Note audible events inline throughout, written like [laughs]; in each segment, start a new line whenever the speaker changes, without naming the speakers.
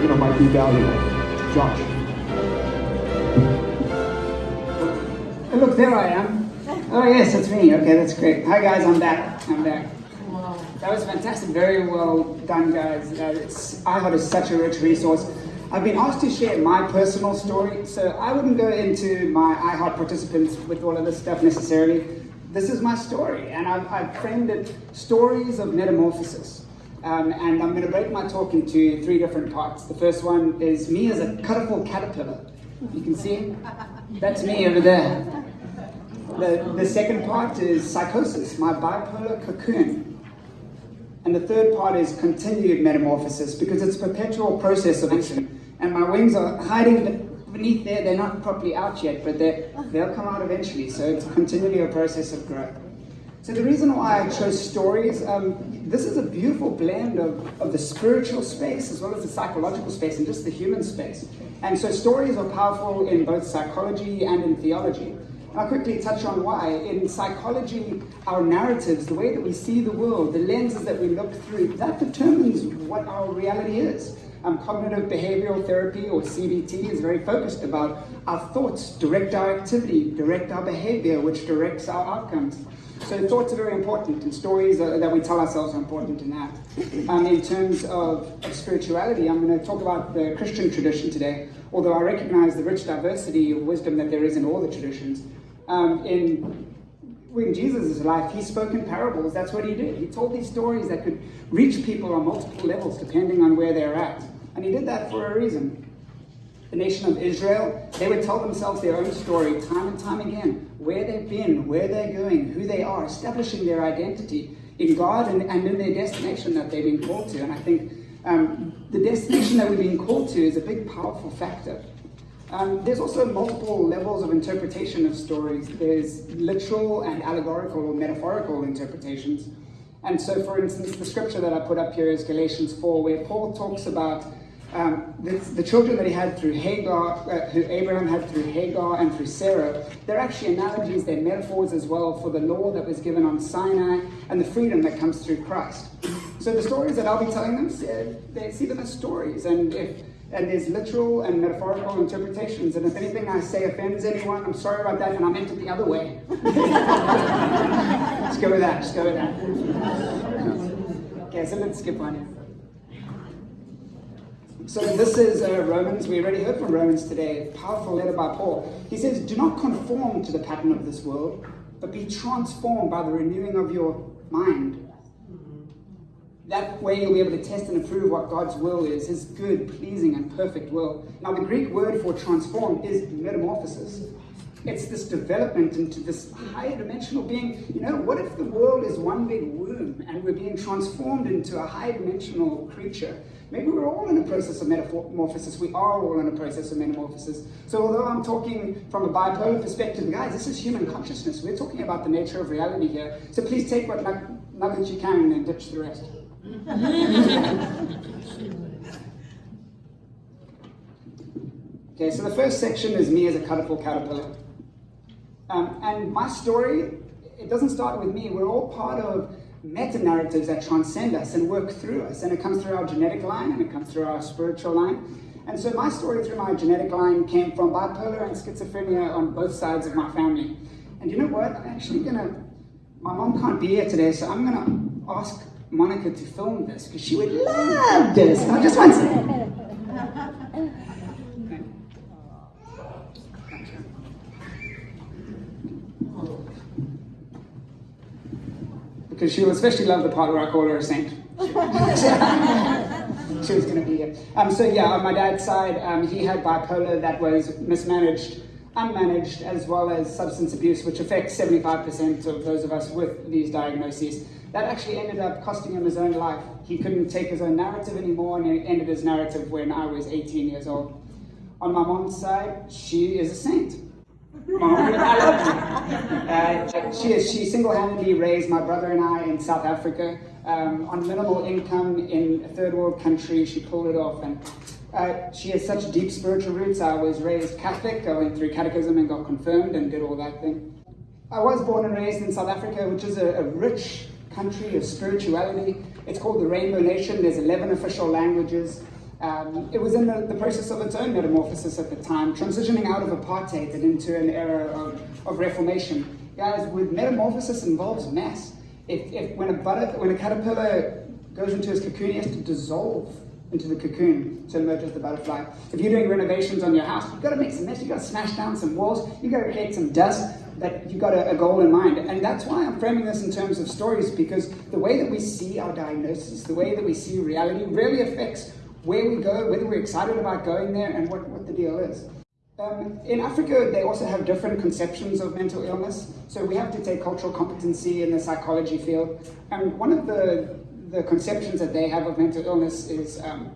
you know, might be valuable. Josh.
Oh, look, there I am. Oh, yes, it's me. Okay, that's great. Hi, guys, I'm back. I'm back. That was fantastic. Very well done, guys. Uh, it's, iHeart is such a rich resource. I've been asked to share my personal story, so I wouldn't go into my iHeart participants with all of this stuff necessarily. This is my story, and I've, I've framed it Stories of Metamorphosis. Um, and I'm going to break my talk into three different parts. The first one is me as a colorful caterpillar. You can see That's me over there. The, the second part is psychosis, my bipolar cocoon. And the third part is continued metamorphosis because it's a perpetual process of action and my wings are hiding beneath there. They're not properly out yet, but they they'll come out eventually. So it's continually a process of growth. So the reason why I chose stories, um, this is a beautiful blend of, of the spiritual space as well as the psychological space and just the human space. And so stories are powerful in both psychology and in theology. I'll quickly touch on why. In psychology, our narratives, the way that we see the world, the lenses that we look through, that determines what our reality is. Um, cognitive behavioral therapy, or CBT, is very focused about our thoughts direct our activity, direct our behavior, which directs our outcomes. So thoughts are very important, and stories are, that we tell ourselves are important in that. Um, in terms of, of spirituality, I'm going to talk about the Christian tradition today, although I recognize the rich diversity of wisdom that there is in all the traditions. Um, in in Jesus' life, he spoke in parables. That's what he did. He told these stories that could reach people on multiple levels depending on where they're at. And he did that for a reason. The nation of Israel, they would tell themselves their own story time and time again, where they've been, where they're going, who they are, establishing their identity in God and, and in their destination that they've been called to. And I think um, the destination that we've been called to is a big, powerful factor. Um, there's also multiple levels of interpretation of stories. There's literal and allegorical or metaphorical interpretations. And so, for instance, the scripture that I put up here is Galatians 4, where Paul talks about um, the, the, children that he had through Hagar, uh, who Abraham had through Hagar and through Sarah, they're actually analogies, they're metaphors as well for the law that was given on Sinai and the freedom that comes through Christ. So the stories that I'll be telling them, they see them as stories. And if and there's literal and metaphorical interpretations. And if anything I say offends anyone, I'm sorry about that, and I meant it the other way. [laughs] let's go with that. Let's go with that. Okay, so let's skip on. So this is uh, Romans. We already heard from Romans today. Powerful letter by Paul. He says, "Do not conform to the pattern of this world, but be transformed by the renewing of your mind." That way you'll be able to test and approve what God's will is, his good, pleasing, and perfect will. Now, the Greek word for transform is metamorphosis. It's this development into this higher dimensional being. You know, what if the world is one big womb and we're being transformed into a high dimensional creature? Maybe we're all in a process of metamorphosis. We are all in a process of metamorphosis. So, although I'm talking from a bipolar perspective, guys, this is human consciousness. We're talking about the nature of reality here. So, please take what nuggets you can and then ditch the rest. [laughs] okay, so the first section is me as a colorful caterpillar. Um, and my story, it doesn't start with me. We're all part of meta-narratives that transcend us and work through us. And it comes through our genetic line and it comes through our spiritual line. And so my story through my genetic line came from bipolar and schizophrenia on both sides of my family. And you know what? I'm actually gonna, my mom can't be here today, so I'm gonna ask Monica to film this because she would love this. I just want [laughs] to. Because she will especially love the part where I call her a saint. [laughs] she was going to be here. Um, so yeah, on my dad's side, um, he had bipolar that was mismanaged, unmanaged, as well as substance abuse, which affects 75% of those of us with these diagnoses. That actually ended up costing him his own life. He couldn't take his own narrative anymore, and he ended his narrative when I was 18 years old. On my mom's side, she is a saint. Mom, I love you. Uh, she. She single-handedly raised my brother and I in South Africa um, on minimal income in a third world country. She pulled it off, and uh, she has such deep spiritual roots. I was raised Catholic. I went through catechism and got confirmed and did all that thing. I was born and raised in South Africa, which is a, a rich country of spirituality. It's called the Rainbow Nation. There's 11 official languages. Um, it was in the, the, process of its own metamorphosis at the time, transitioning out of apartheid and into an era of, of reformation. Guys, with metamorphosis involves mass. If, if when a butter, when a caterpillar goes into its cocoon, he has to dissolve into the cocoon to emerge as the butterfly. If you're doing renovations on your house, you've got to make some mess, you've got to smash down some walls, you've got to create some dust, but you've got a, a, goal in mind. And that's why I'm framing this in terms of stories, because the way that we see our diagnosis, the way that we see reality, really affects where we go, whether we're excited about going there, and what, what the deal is. Um, in Africa, they also have different conceptions of mental illness. So we have to take cultural competency in the psychology field. And one of the the conceptions that they have of mental illness is um,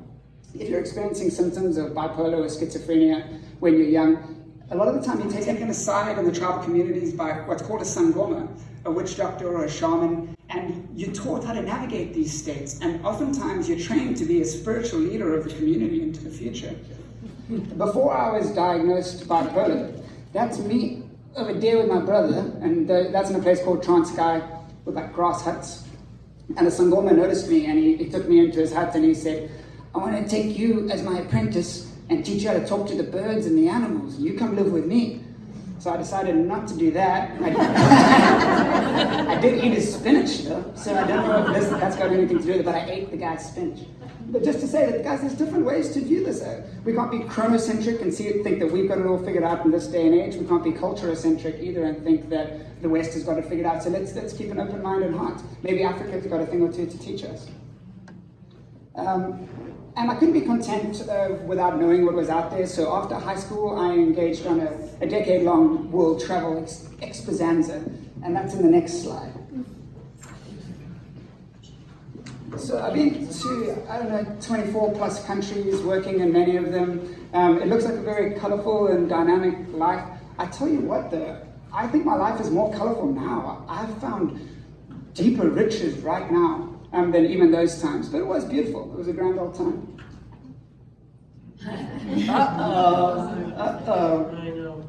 if you're experiencing symptoms of bipolar or schizophrenia when you're young, a lot of the time you're taken aside in the tribal communities by what's called a sangoma, a witch doctor or a shaman, and you're taught how to navigate these states. And oftentimes you're trained to be a spiritual leader of the community into the future. Before I was diagnosed bipolar, that's me over there with my brother, and that's in a place called Transkei with like grass huts and a Sangoma noticed me and he, he took me into his hut and he said, I want to take you as my apprentice and teach you how to talk to the birds and the animals. You come live with me. So I decided not to do that. I, [laughs] I did eat his spinach though, so I don't know if this, that's got anything to do with it, but I ate the guy's spinach. But just to say that, guys, there's different ways to view this. We can't be chronocentric and see, think that we've got it all figured out in this day and age. We can't be culturocentric either and think that the West has got it figured out. So let's, let's keep an open mind and heart. Maybe Africa's got a thing or two to teach us. Um, and I couldn't be content uh, without knowing what was out there. So after high school, I engaged on a, a decade-long world travel ex. And that's in the next slide. So I've been to, I don't know, 24 plus countries, working in many of them. Um, it looks like a very colorful and dynamic life. I tell you what though, I think my life is more colorful now. I've found deeper riches right now um, than even those times. But it was beautiful. It was a grand old time. Uh-oh. Uh-oh.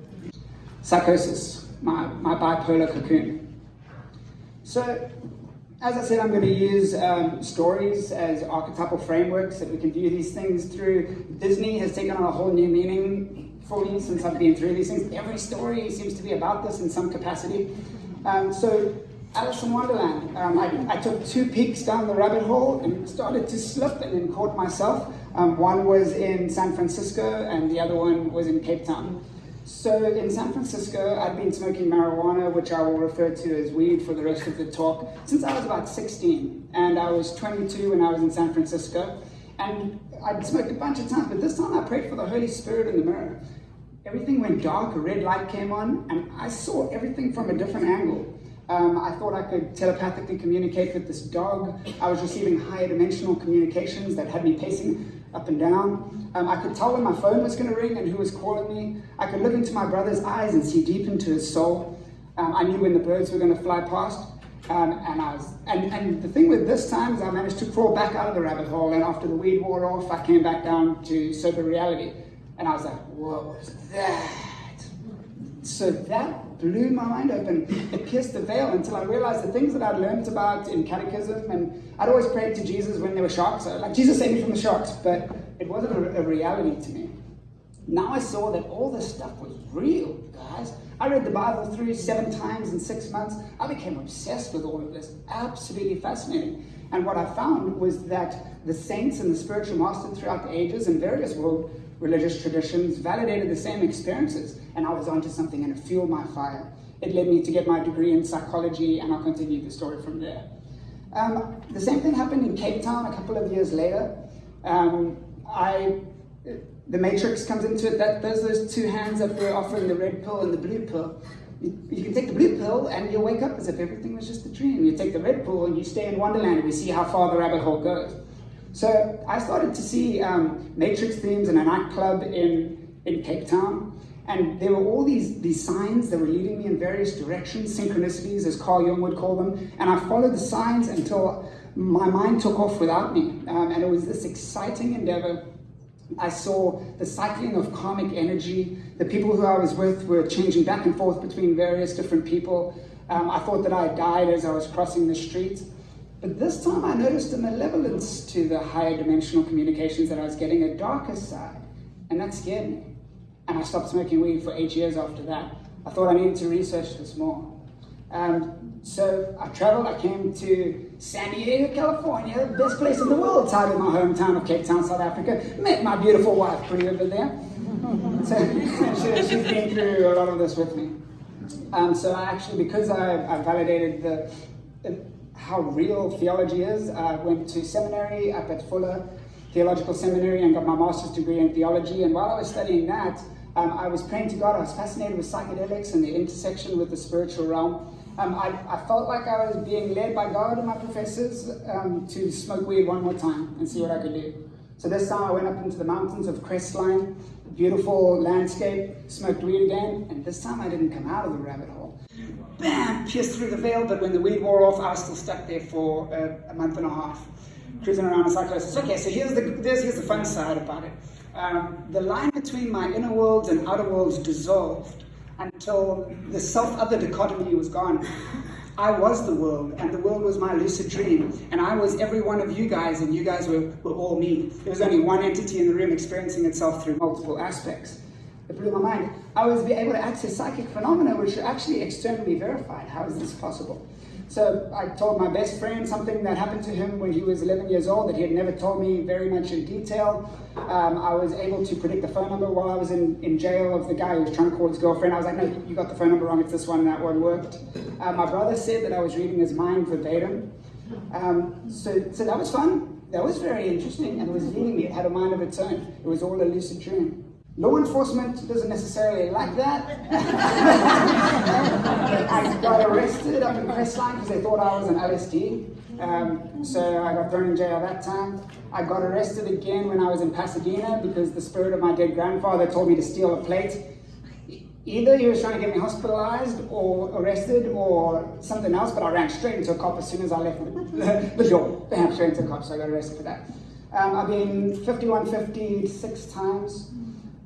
Psychosis, my, my bipolar cocoon. So as I said, I'm going to use um, stories as archetypal frameworks that we can view these things through. Disney has taken on a whole new meaning for me since I've been through these things. Every story seems to be about this in some capacity. Um, so Alice in Wonderland, um, I, I, took two peeks down the rabbit hole and started to slip and then caught myself. Um, one was in San Francisco and the other one was in Cape Town. So in San Francisco, I'd been smoking marijuana, which I will refer to as weed for the rest of the talk, since I was about 16. And I was 22 when I was in San Francisco. And I'd smoked a bunch of times, but this time I prayed for the Holy Spirit in the mirror. Everything went dark, a red light came on, and I saw everything from a different angle. Um, I thought I could telepathically communicate with this dog. I was receiving higher dimensional communications that had me pacing up and down. Um, I could tell when my phone was going to ring and who was calling me. I could look into my brother's eyes and see deep into his soul. Um, I knew when the birds were going to fly past. Um, and I was, and, and the thing with this time is I managed to crawl back out of the rabbit hole. And after the weed wore off, I came back down to sober reality. And I was like, what was that? So that blew my mind open. It pierced the veil until I realized the things that I'd learned about in catechism, and I'd always prayed to Jesus when there were sharks. like, Jesus saved me from the sharks, but it wasn't a, a reality to me. Now I saw that all this stuff was real, guys. I read the Bible through seven times in six months. I became obsessed with all of this. Absolutely fascinating. And what I found was that the saints and the spiritual masters throughout the ages in various world religious traditions validated the same experiences, and I was onto something and it fueled my fire. It led me to get my degree in psychology, and I'll continue the story from there. Um, the same thing happened in Cape Town a couple of years later. Um, I, the matrix comes into it. That those those two hands that were offering the red pill and the blue pill. You, you can take the blue pill and you'll wake up as if everything was just a dream. You take the red pill and you stay in Wonderland and we see how far the rabbit hole goes. So I started to see um, Matrix themes in a nightclub in, in Cape Town. And there were all these, these signs that were leading me in various directions, synchronicities, as Carl Jung would call them. And I followed the signs until my mind took off without me. Um, and it was this exciting endeavor. I saw the cycling of karmic energy. The people who I was with were changing back and forth between various different people. Um, I thought that I died as I was crossing the street. But this time I noticed a malevolence to the higher dimensional communications that I was getting, a darker side. And that scared me. And I stopped smoking weed for eight years after that. I thought I needed to research this more. Um, so I traveled, I came to San Diego, California, the best place in the world, tied in my hometown of Cape Town, South Africa. Met my beautiful wife, pretty over there. [laughs] So she, she's been through a lot of this with me. Um, so I actually, because I, I validated the, how real theology is, I went to seminary up at Fuller Theological Seminary and got my master's degree in theology. And while I was studying that, um, I was praying to God. I was fascinated with psychedelics and the intersection with the spiritual realm. Um, I, I, felt like I was being led by God and my professors um, to smoke weed one more time and see what I could do. So this time I went up into the mountains of Crestline, beautiful landscape, smoked weed again, and this time I didn't come out of the rabbit hole. Bam! Pierced through the veil, but when the weed wore off, I was still stuck there for a month and a half, cruising around in psychosis. Okay, so here's the, here's the fun side about it. Um, the line between my inner worlds and outer worlds dissolved until the self-other dichotomy was gone. I was the world, and the world was my lucid dream, and I was every one of you guys, and you guys were, were all me. There was only one entity in the room experiencing itself through multiple aspects. It blew my mind. I was be able to access psychic phenomena which are actually externally verified. How is this possible? So I told my best friend something that happened to him when he was 11 years old that he had never told me very much in detail. Um, I was able to predict the phone number while I was in, in jail of the guy who was trying to call his girlfriend. I was like, no, you got the phone number wrong, it's this one, and that one worked. Uh, my brother said that I was reading his mind verbatim. Um, so, so that was fun. That was very interesting, and it was leading me. It had a mind of its own. It was all a lucid dream. Law enforcement doesn't necessarily like that. [laughs] I got arrested up in Crestline because they thought I was an LSD. Um, so I got thrown in jail that time. I got arrested again when I was in Pasadena because the spirit of my dead grandfather told me to steal a plate. Either he was trying to get me hospitalized or arrested or something else, but I ran straight into a cop as soon as I left the, [laughs] the door. Bam, straight into a cop, so I got arrested for that. Um, I've been 5150 six times.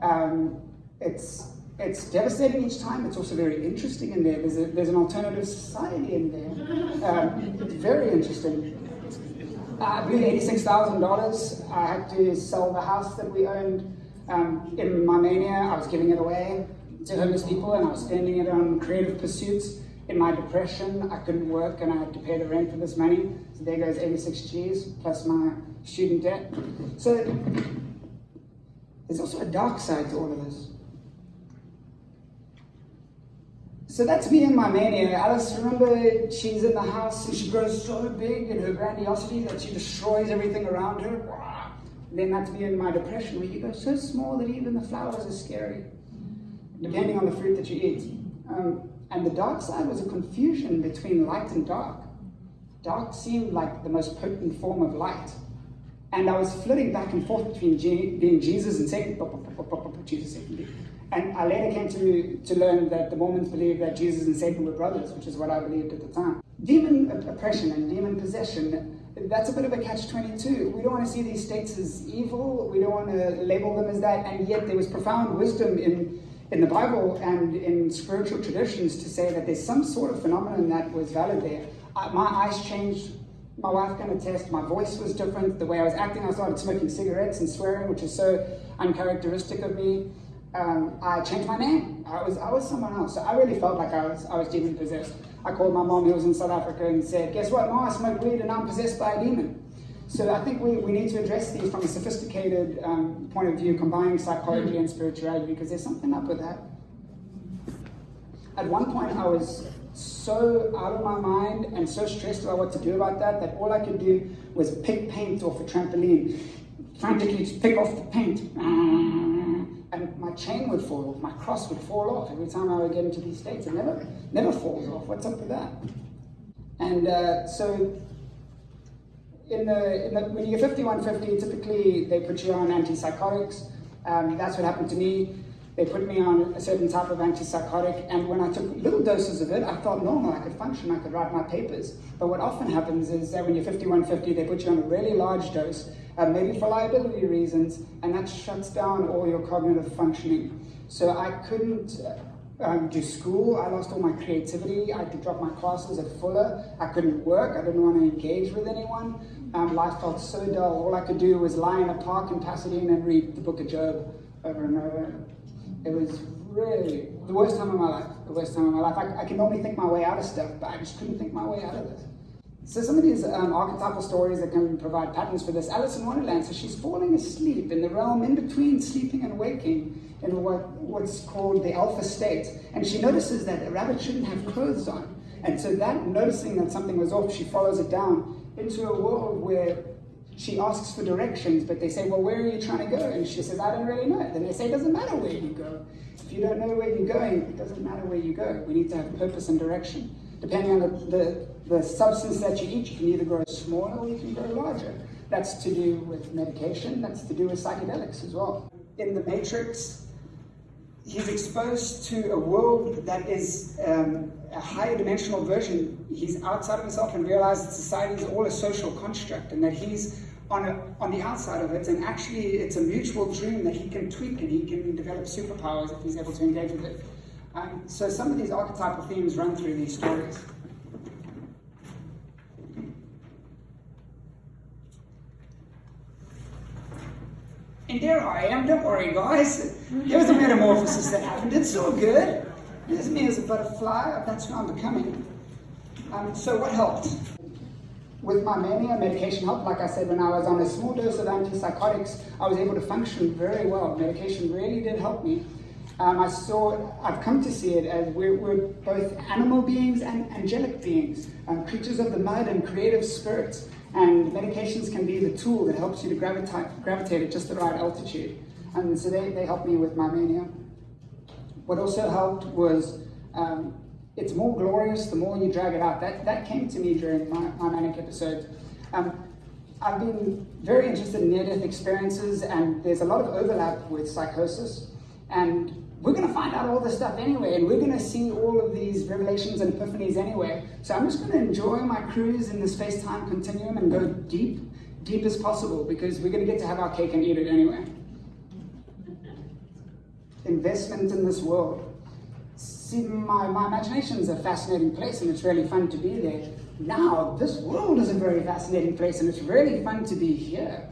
Um, it's it's devastating each time. It's also very interesting in there. There's, a, there's an alternative society in there. Um, it's very interesting. Uh, I believe $86,000. I had to sell the house that we owned. Um, in my mania, I was giving it away to homeless people and I was spending it on creative pursuits. In my depression, I couldn't work and I had to pay the rent for this money. So there goes 86 G's plus my student debt. So there's also a dark side to all of this. So that's me and my mania. Alice, remember, she's in the house and she grows so big in her grandiosity that she destroys everything around her. And Then that's me in my depression, where you go so small that even the flowers are scary, depending on the fruit that you eat. Um, and the dark side was a confusion between light and dark. Dark seemed like the most potent form of light. And I was flitting back and forth between being Jesus and Satan, Jesus, Satan. And I later came to, to learn that the Mormons believed that Jesus and Satan were brothers, which is what I believed at the time. Demon oppression and demon possession, that's a bit of a catch-22. We don't want to see these states as evil, we don't want to label them as that, and yet there was profound wisdom in, in the Bible and in spiritual traditions to say that there's some sort of phenomenon that was valid there. Uh, my eyes changed my wife can attest, my voice was different, the way I was acting, I started smoking cigarettes and swearing, which is so uncharacteristic of me. Um, I changed my name. I was I was someone else. So I really felt like I was I was demon possessed. I called my mom who was in South Africa and said, guess what, mom, I smoke weed and I'm possessed by a demon. So I think we, we need to address these from a sophisticated um, point of view, combining psychology and spirituality, because there's something up with that. At one point I was so out of my mind and so stressed about what to do about that that all I could do was pick paint off a trampoline, frantically pick off the paint. And my chain would fall off, my cross would fall off every time I would get into these states. It never, never falls off. What's up with that? And uh, so in the, in the, when you get 5150, typically they put you on antipsychotics. Um, that's what happened to me. They put me on a certain type of antipsychotic, and when I took little doses of it, I felt normal. I could function, I could write my papers. But what often happens is that when you're 5150, they put you on a really large dose, uh, maybe for liability reasons, and that shuts down all your cognitive functioning. So I couldn't, um, do school. I lost all my creativity. I had to drop my classes at Fuller. I couldn't work. I didn't want to engage with anyone. Um, life felt so dull. All I could do was lie in a park in Pasadena and read the book of Job over and over. It was really the worst time of my life. The worst time of my life. I, I can normally think my way out of stuff, but I just couldn't think my way out of this. So some of these um, archetypal stories that can provide patterns for this. Alice in Wonderland, so she's falling asleep in the realm in between sleeping and waking in what, what's called the alpha state. And she notices that a rabbit shouldn't have clothes on. And so that, noticing that something was off, she follows it down into a world where she asks for directions, but they say, well, where are you trying to go? And she says, I don't really know. Then they say, it doesn't matter where you go. If you don't know where you're going, it doesn't matter where you go. We need to have purpose and direction. Depending on the, the the substance that you eat, you can either grow smaller or you can grow larger. That's to do with medication, that's to do with psychedelics as well. In the Matrix, he's exposed to a world that is um, a higher dimensional version. He's outside of himself and realizes that society is all a social construct and that he's on, a, on the outside of it. And actually, it's a mutual dream that he can tweak and he can develop superpowers if he's able to engage with it. Um, so some of these archetypal themes run through these stories. And there I am, don't worry guys. There was a metamorphosis that happened, it's all good. There's me as a butterfly, that's who I'm becoming. Um, so what helped? With my mania, medication helped. Like I said, when I was on a small dose of antipsychotics, I was able to function very well. Medication really did help me. Um, I saw, I've come to see it as we're, we're both animal beings and angelic beings, um, creatures of the mud and creative spirits. And medications can be the tool that helps you to gravitate, gravitate at just the right altitude. And so they, they helped me with my mania. What also helped was um, it's more glorious the more you drag it out. That, that came to me during my, my manic episodes. Um, I've been very interested in near-death experiences and there's a lot of overlap with psychosis. And we're going to find out all this stuff anyway, and we're going to see all of these revelations and epiphanies anyway. So I'm just going to enjoy my cruise in the space-time continuum and go deep, deep as possible, because we're going to get to have our cake and eat it anyway. Investment in this world. See, my, my imagination is a fascinating place, and it's really fun to be there. Now, this world is a very fascinating place, and it's really fun to be here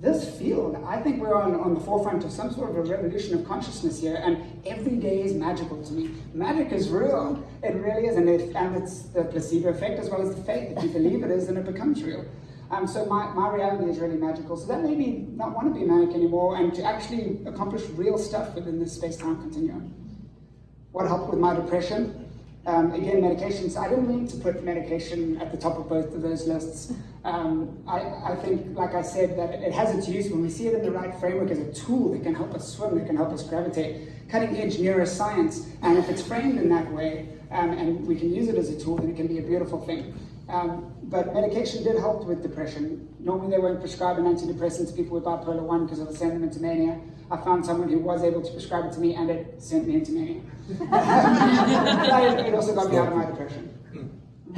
this field, I think we're on, on the forefront of some sort of a revolution of consciousness here, and every day is magical to me. Magic is real. It really is, and, it, and it's the placebo effect as well as the faith. If you believe it is, then it becomes real. Um, so my, my reality is really magical. So that made me not want to be manic anymore and to actually accomplish real stuff within this space-time continuum. What helped with my depression? Um, again, medications, I didn't mean to put medication at the top of both of those lists. Um, I, I, think, like I said, that it has its use when we see it in the right framework as a tool that can help us swim, that can help us gravitate. Cutting edge neuroscience, and if it's framed in that way, um, and we can use it as a tool, then it can be a beautiful thing. Um, but medication did help with depression. Normally they won't prescribe an antidepressant to people with bipolar 1 because it'll send them into mania. I found someone who was able to prescribe it to me and it sent me into mania. [laughs] it also got me out of my depression.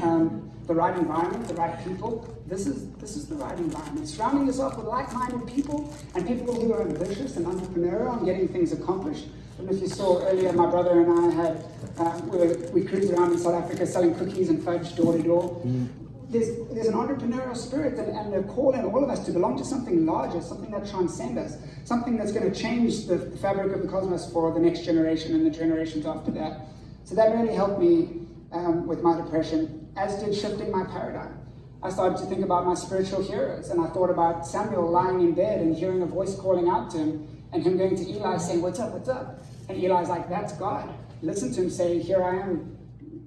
Um, the right environment, the right people, this is, this is the right environment. Surrounding yourself with like-minded people and people who are ambitious and entrepreneurial and getting things accomplished. And if you saw earlier, my brother and I had, uh, we, were, we cruised around in South Africa selling cookies and fudge door to door. Mm there's, there's an entrepreneurial spirit and, and a call in all of us to belong to something larger, something that transcends us, something that's going to change the fabric of the cosmos for the next generation and the generations after that. So that really helped me um, with my depression, as did shifting my paradigm. I started to think about my spiritual heroes, and I thought about Samuel lying in bed and hearing a voice calling out to him, and him going to Eli saying, what's up, what's up? And Eli's like, that's God. Listen to him say, here I am,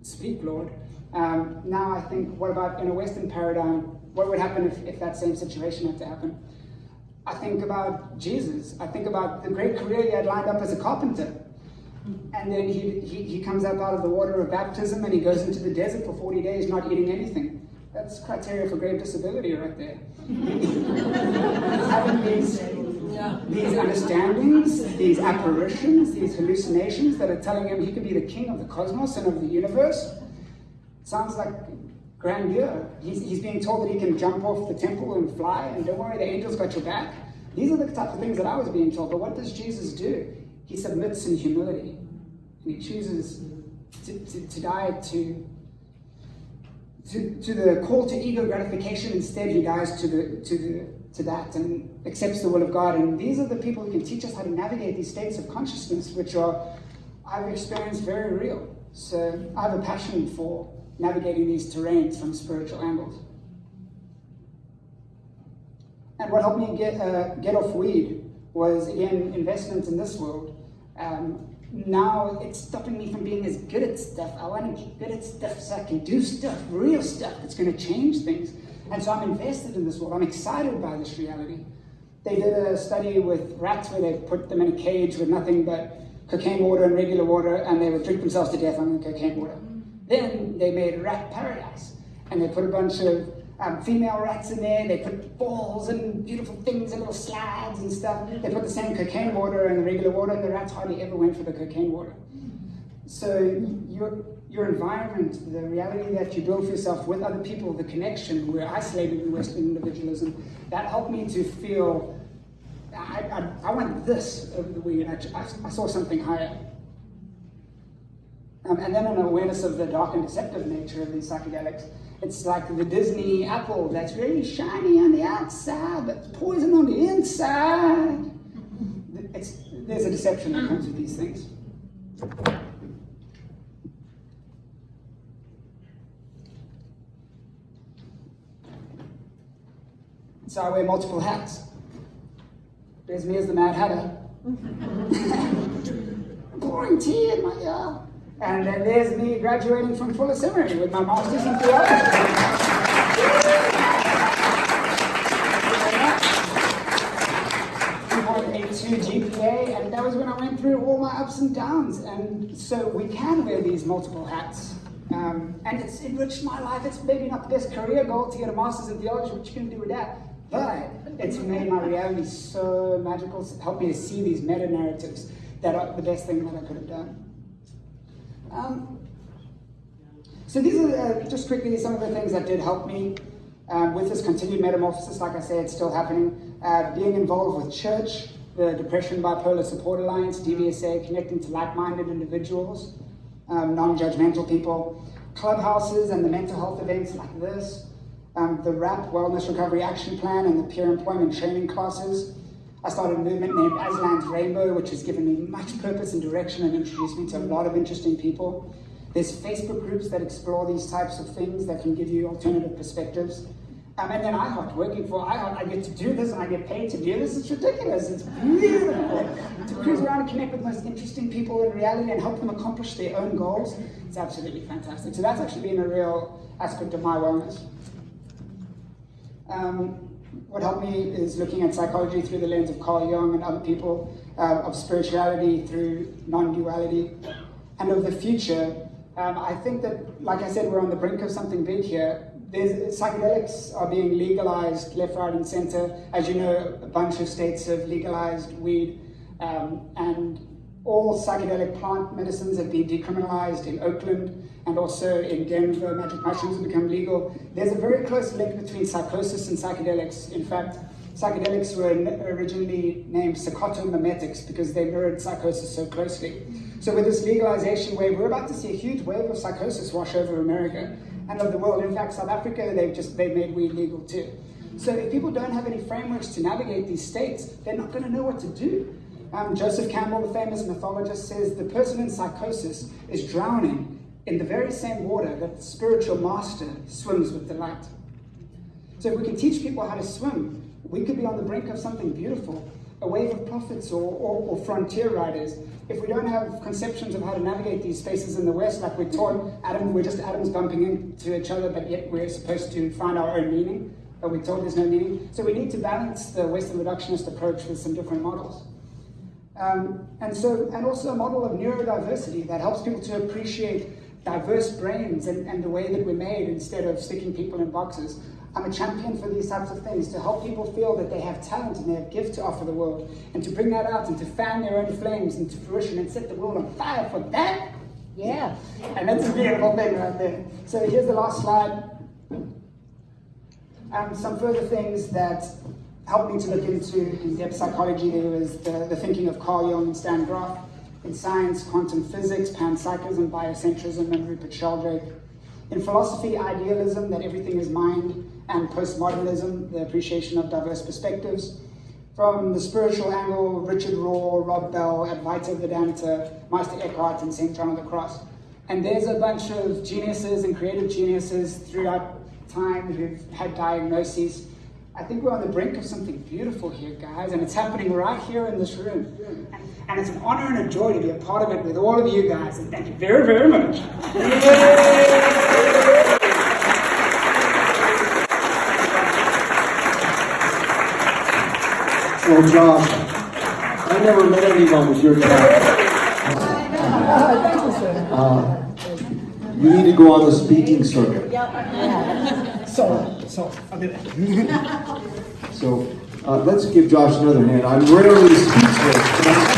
speak, Lord. Um, now I think, what about in a Western paradigm, what would happen if, if that same situation had to happen? I think about Jesus. I think about the great career he had lined up as a carpenter. And then he, he, he comes up out of the water of baptism and he goes into the desert for 40 days not eating anything. That's criteria for grave disability right there. [laughs] having these, yeah. these understandings, these apparitions, these hallucinations that are telling him he could be the king of the cosmos and of the universe. Sounds like grandeur. He's, he's being told that he can jump off the temple and fly, and don't worry, the angels got your back. These are the types of things that I was being told. But what does Jesus do? He submits in humility. and he chooses to, to, to die to, to, to the call to ego gratification. Instead, he dies to, the, to, the, to that and accepts the will of God. And these are the people who can teach us how to navigate these states of consciousness, which are, I've experienced very real. So I have a passion for navigating these terrains from spiritual angles. And what helped me get, uh, get off weed was, again, investments in this world. Um, now it's stopping me from being as good at stuff. I want to get good at stuff so I can do stuff, real stuff that's going to change things. And so I'm invested in this world. I'm excited by this reality. They did a study with rats where they put them in a cage with nothing but cocaine water and regular water, and they would drink themselves to death on the cocaine water. Then they made rat paradise, and they put a bunch of um, female rats in there. They put balls and beautiful things and little slides and stuff. They put the same cocaine water and the regular water, and the rats hardly ever went for the cocaine water. So your your environment, the reality that you build for yourself with other people, the connection, we're isolated in Western individualism, that helped me to feel I, I, I want this over the weed. I, I saw something higher. Um, and then an awareness of the dark and deceptive nature of these psychedelics. It's like the Disney apple that's really shiny on the outside, but poison on the inside. It's, there's a deception that comes with these things. So I wear multiple hats. There's me as the Mad Hatter. Pouring tea in my ear. And then there's me graduating from Fuller Seminary with my master's in theology. 2.82 GPA, and that was when I went through all my ups and downs. And so we can wear these multiple hats. Um, and it's enriched my life. It's maybe not the best career goal to get a master's in theology, what you can do with that. But it's made my reality so magical, helped me to see these meta narratives that are the best thing that I could have done. Um, so these are uh, just quickly some of the things that did help me um, with this continued metamorphosis. Like I say, it's still happening. Uh, being involved with church, the Depression Bipolar Support Alliance, DBSA, connecting to like-minded individuals, um, non-judgmental people, clubhouses and the mental health events like this, um, the WRAP Wellness Recovery Action Plan and the peer employment training classes, I started a movement named Aslan's Rainbow, which has given me much purpose and direction and introduced me to a lot of interesting people. There's Facebook groups that explore these types of things that can give you alternative perspectives. Um, and then iHeart, working for iHeart, I get to do this and I get paid to do this. It's ridiculous. It's beautiful. to cruise around and connect with the most interesting people in reality and help them accomplish their own goals. It's absolutely fantastic. So that's actually been a real aspect of my wellness. Um, what helped me is looking at psychology through the lens of Carl Jung and other people, uh, of spirituality through non-duality, and of the future. Um, I think that, like I said, we're on the brink of something big here. There's, psychedelics are being legalized left, right, and center. As you know, a bunch of states have legalized weed, um, and all psychedelic plant medicines have been decriminalized in Oakland and also in Denver, magic mushrooms have become legal. There's a very close link between psychosis and psychedelics. In fact, psychedelics were originally named psychotomimetics because they mirrored psychosis so closely. So with this legalization wave, we're about to see a huge wave of psychosis wash over America and of the world. In fact, South Africa, they've just they made weed legal too. So if people don't have any frameworks to navigate these states, they're not going to know what to do. Um, Joseph Campbell, the famous mythologist, says the person in psychosis is drowning in the very same water that the spiritual master swims with delight. So if we can teach people how to swim, we could be on the brink of something beautiful, a wave of prophets or, or, or frontier riders. If we don't have conceptions of how to navigate these spaces in the West, like we're taught, atom, we're just atoms bumping into each other, but yet we're supposed to find our own meaning, but we're told there's no meaning. So we need to balance the Western reductionist approach with some different models. Um, and so, and also a model of neurodiversity that helps people to appreciate diverse brains and, and the way that we're made instead of sticking people in boxes. I'm a champion for these types of things, to help people feel that they have talent and they have gift to offer the world, and to bring that out and to fan their own flames into fruition and set the world on fire for that. Yeah, and that's a beautiful thing right there. So here's the last slide. Um, some further things that helped me to look into in-depth psychology. There was the, the thinking of Carl Jung and Stan Grof. In science, quantum physics, panpsychism, biocentrism, and Rupert Sheldrake. In philosophy, idealism, that everything is mind, and postmodernism, the appreciation of diverse perspectives. From the spiritual angle, Richard Rohr, Rob Bell, Advaita Vedanta, Meister Eckhart, and St. John of the Cross. And there's a bunch of geniuses and creative geniuses throughout time who've had diagnoses. I think we're on the brink of something beautiful here, guys, and it's happening right here in this room. And, and it's an honor and a joy to be a part of it with all of you guys, and thank you very, very much. [laughs]
Well, Josh, I never met anyone with your talent. Uh, You need to go on the speaking circuit.
So, so, I'll do that. [laughs]
So uh, let's give Josh another hand. I'm rarely speechless,